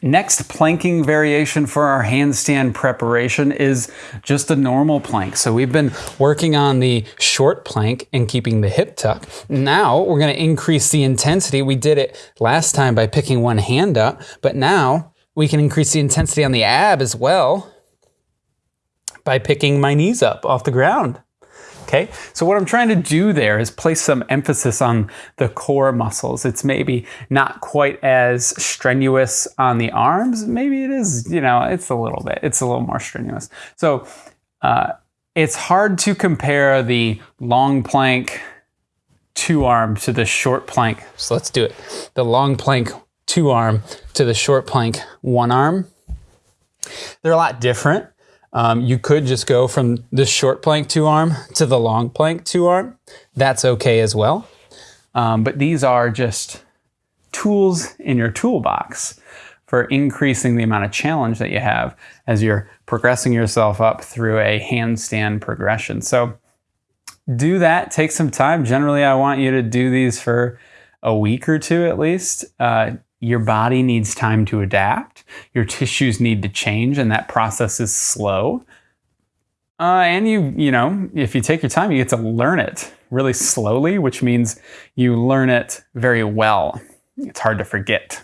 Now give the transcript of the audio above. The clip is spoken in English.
Next planking variation for our handstand preparation is just a normal plank. So we've been working on the short plank and keeping the hip tuck. Now we're gonna increase the intensity. We did it last time by picking one hand up, but now we can increase the intensity on the ab as well by picking my knees up off the ground. Okay, so what I'm trying to do there is place some emphasis on the core muscles. It's maybe not quite as strenuous on the arms. Maybe it is, you know, it's a little bit, it's a little more strenuous. So uh, it's hard to compare the long plank two arm to the short plank. So let's do it. The long plank two arm to the short plank one arm. They're a lot different. Um, you could just go from the short plank two arm to the long plank two arm. That's okay as well. Um, but these are just tools in your toolbox for increasing the amount of challenge that you have as you're progressing yourself up through a handstand progression. So do that, take some time. Generally, I want you to do these for a week or two at least. Uh, your body needs time to adapt. Your tissues need to change, and that process is slow. Uh, and you, you know, if you take your time, you get to learn it really slowly, which means you learn it very well. It's hard to forget.